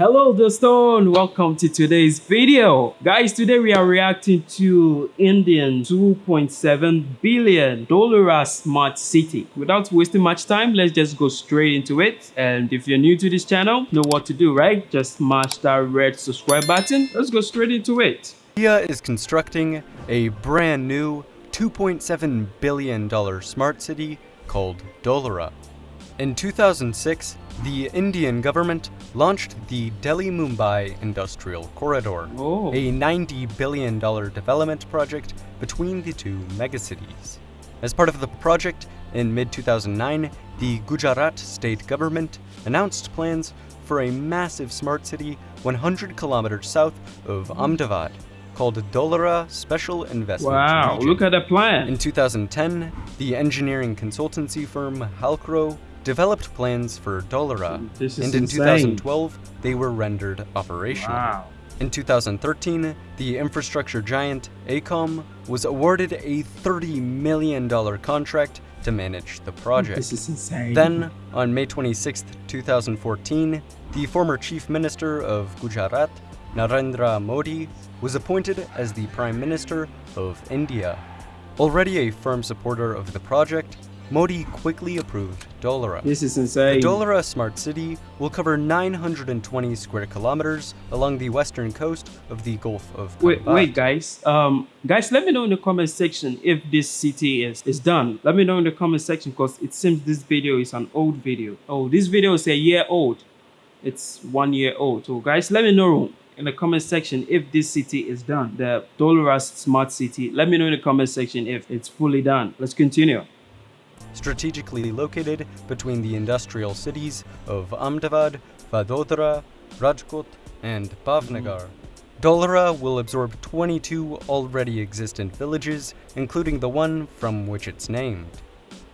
Hello Dostone, welcome to today's video. Guys, today we are reacting to Indian 2.7 billion dollar smart city. Without wasting much time, let's just go straight into it. And if you're new to this channel, know what to do, right? Just smash that red subscribe button. Let's go straight into it. India is constructing a brand new $2.7 billion smart city called Dholera. In 2006, the Indian government launched the Delhi-Mumbai Industrial Corridor, Oh. a $90 billion development project between the two megacities. As part of the project, in mid-2009, the Gujarat state government announced plans for a massive smart city 100 kilometers south of hmm. Ahmedabad, called Dholera Special Investment Wow, Region. look at the plan. In 2010, the engineering consultancy firm Halcrow developed plans for is and in insane. 2012, they were rendered operational. Wow. In 2013, the infrastructure giant AECOM was awarded a $30 million contract to manage the project. This is insane. Then, on May 26, 2014, the former Chief Minister of Gujarat, Narendra Modi, was appointed as the Prime Minister of India. Already a firm supporter of the project, Modi quickly approved Dholera. this is insane. The insane. Smart City will cover 920 square kilometers along the western coast of the Gulf of Wait, wait, guys. Um, guys, let me know in the comment section if this city is is done. Let me know in the comment section because it seems this video is an old video. Oh, this video is a year old. It's one year old. So, guys, let me know in the comment section if this city is done. The Doloras Smart City. Let me know in the comment section if it's fully done. Let's continue. Strategically located between the industrial cities of Ahmedabad, Vadodara, Rajkot, and Bhavnagar. Dholera will absorb 22 already existent villages, including the one from which it's named.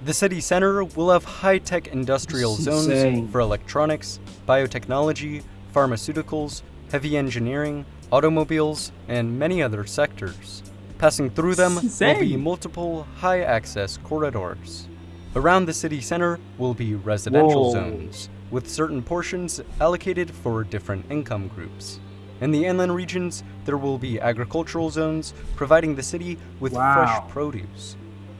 The city center will have high-tech industrial zones insane. for electronics, biotechnology, pharmaceuticals, heavy engineering, automobiles, and many other sectors. Passing through them will be multiple high-access corridors. Around the city center will be residential Whoa. zones, with certain portions allocated for different income groups. In the inland regions, there will be agricultural zones, providing the city with Wow. fresh produce.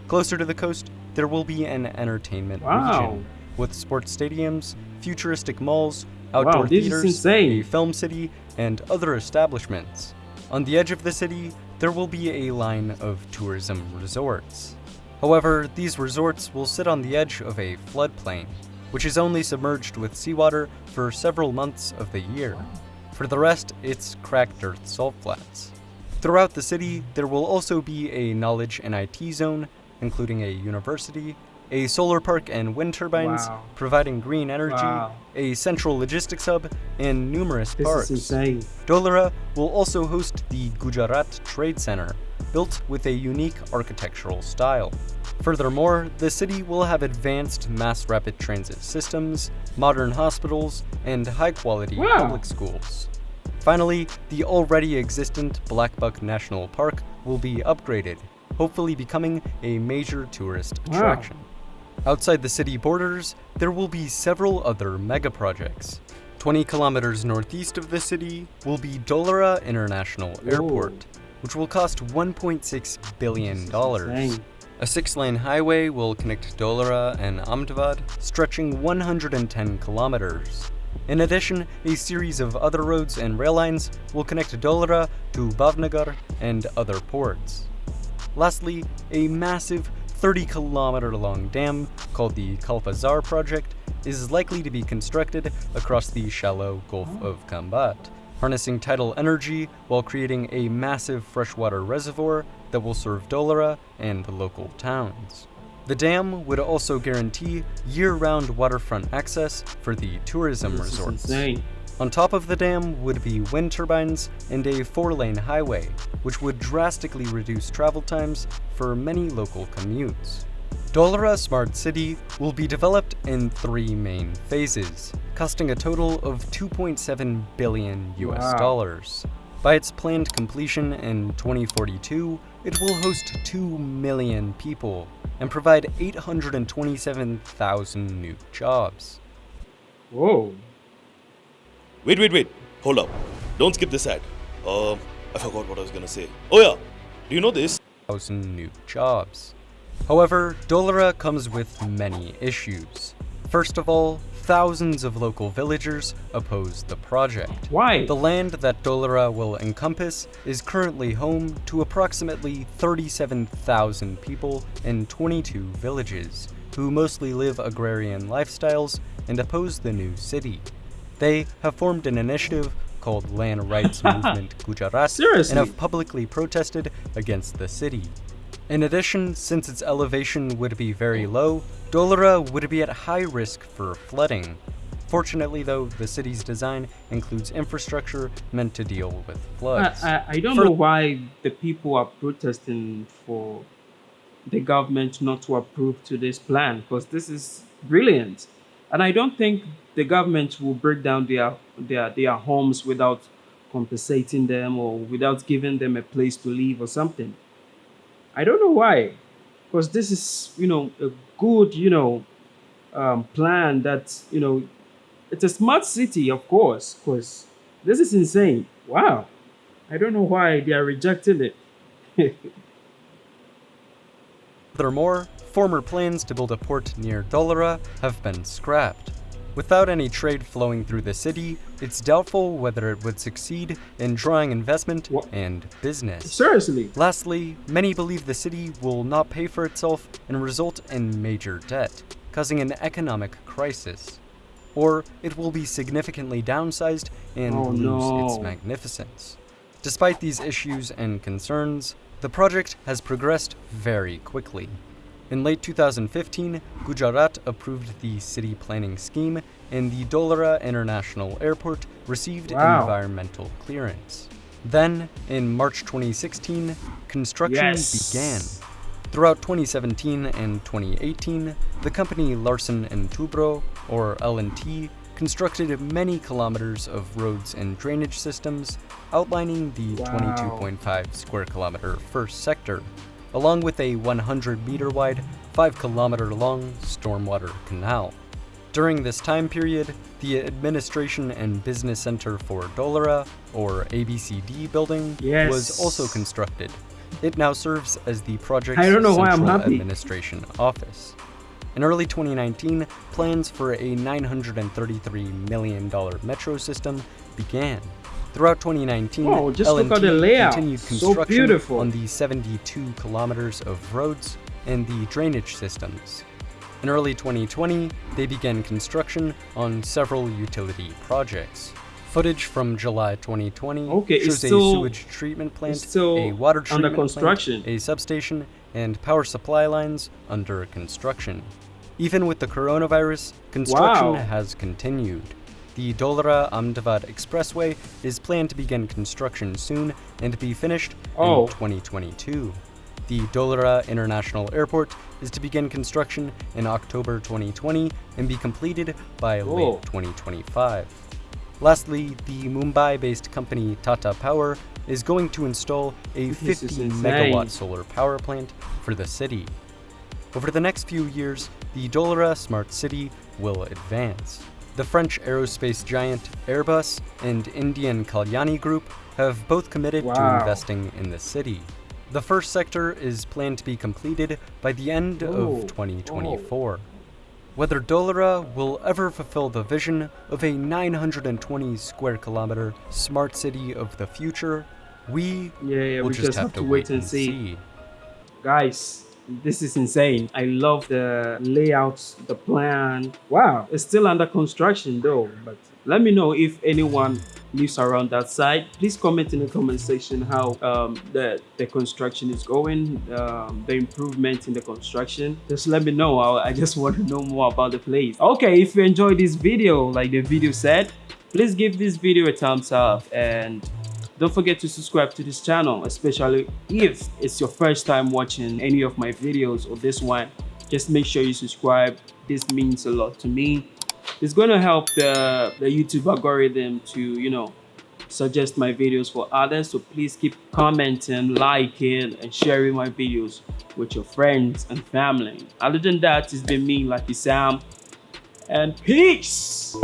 Closer to the coast, there will be an entertainment Wow. region, with sports stadiums, futuristic malls, outdoor Wow, theaters, a film city, and other establishments. On the edge of the city, there will be a line of tourism resorts. However, these resorts will sit on the edge of a floodplain, which is only submerged with seawater for several months of the year. For the rest, it's cracked earth salt flats. Throughout the city, there will also be a knowledge and IT zone, including a university, a solar park and wind turbines, Wow. providing green energy, Wow. a central logistics hub, and numerous This parks. is insane. Dholera will also host the Gujarat Trade Center, built with a unique architectural style. Furthermore, the city will have advanced mass rapid transit systems, modern hospitals, and high-quality Wow. public schools. Finally, the already existent Blackbuck National Park will be upgraded, hopefully becoming a major tourist Wow. attraction. Outside the city borders, there will be several other mega projects. 20 kilometers northeast of the city will be Dholera International Airport, which will cost $1.6 billion. A six-lane highway will connect Dholera and Ahmedabad, stretching 110 kilometers. In addition, a series of other roads and rail lines will connect Dholera to Bhavnagar and other ports. Lastly, a massive 30 kilometer long dam called the Kalpasar project is likely to be constructed across the shallow Gulf of Khambat, harnessing tidal energy while creating a massive freshwater reservoir that will serve Dholera and the local towns. The dam would also guarantee year-round waterfront access for the tourism This is resorts. On top of the dam would be wind turbines and a four-lane highway, which would drastically reduce travel times for many local commutes. Dholera Smart City will be developed in three main phases, costing a total of 2.7 billion US Wow. dollars. By its planned completion in 2042, it will host 2 million people and provide 827,000 new jobs. Whoa. Wait, wait, wait. Hold up. Don't skip this ad. Um, I forgot what I was gonna say. Oh yeah. Do you know this? thousand new jobs. However, Dholera comes with many issues. First of all, thousands of local villagers oppose the project. Why? The land that Dholera will encompass is currently home to approximately 37,000 people in 22 villages, who mostly live agrarian lifestyles and oppose the new city. They have formed an initiative called Land Rights Movement Gujarat Seriously? and have publicly protested against the city. In addition, since its elevation would be very low, Dholera would be at high risk for flooding. Fortunately though, the city's design includes infrastructure meant to deal with I, floods. I, I don't For- know why the people are protesting for the government not to approve to this plan because this is brilliant and i don't think the government will break down their their their homes without compensating them or without giving them a place to live or something. I don't know why because this is you know a good you know um, plan that you know it's a smart city of course because this is insane. Wow. I don't know why they are rejecting it. Furthermore, former plans to build a port near Dholera have been scrapped. Without any trade flowing through the city, it's doubtful whether it would succeed in drawing investment What? and business. Seriously. Lastly, many believe the city will not pay for itself and result in major debt, causing an economic crisis. Or it will be significantly downsized and Oh, lose its magnificence. Despite these issues and concerns, the project has progressed very quickly. In late 2015, Gujarat approved the city planning scheme, and the Dholera International Airport received Wow. environmental clearance. Then, in March 2016, construction Yes. began. Throughout 2017 and 2018, the company Larsen and Toubro, or L&T, constructed many kilometers of roads and drainage systems, outlining the Wow. 22.5 square kilometer first sector, along with a 100 meter wide, 5 kilometer long stormwater canal. During this time period, the Administration and Business Center for Dholera, or ABCD building, Yes. was also constructed. It now serves as the project's I don't know why I'm central administration office. In early 2019, plans for a $933 million metro system began. Throughout 2019, Oh, just look L&T at the layout. continued So construction beautiful. on the 72 kilometers of roads and the drainage systems. In early 2020, they began construction on several utility projects. Footage from July 2020 Okay, shows a sewage treatment plant, a water under treatment construction. plant, a substation, and power supply lines under construction. Even with the coronavirus, construction Wow. has continued. The Dholera Ahmedabad Expressway is planned to begin construction soon and be finished Oh. in 2022. The Dholera International Airport is to begin construction in October 2020 and be completed by late 2025. Lastly, the Mumbai based company Tata Power is going to install a 50 megawatt solar power plant for the city. Over the next few years, the Dholera Smart City will advance. The French aerospace giant Airbus and Indian Kalyani Group have both committed to investing in the city. The first sector is planned to be completed by the end Oh, of 2024. Whether Dholera will ever fulfill the vision of a 920 square kilometer smart city of the future, we Yeah, yeah, will we just, have, to wait and see. Guys, this is insane. I love the layouts, the plan. Wow, it's still under construction though, but let me know if anyone lives around that side. Please comment in the comment section how um, the, the construction is going, um, the improvement in the construction. Just let me know. I, I just want to know more about the place. Okay, if you enjoyed this video, like the video said, please give this video a thumbs up and don't forget to subscribe to this channel, especially if it's your first time watching any of my videos or this one. Just make sure you subscribe. This means a lot to me. It's going to help the, the YouTube algorithm to, you know, suggest my videos for others. So please keep commenting, liking, and sharing my videos with your friends and family. Other than that, it's been me, Lucky Sam, and peace!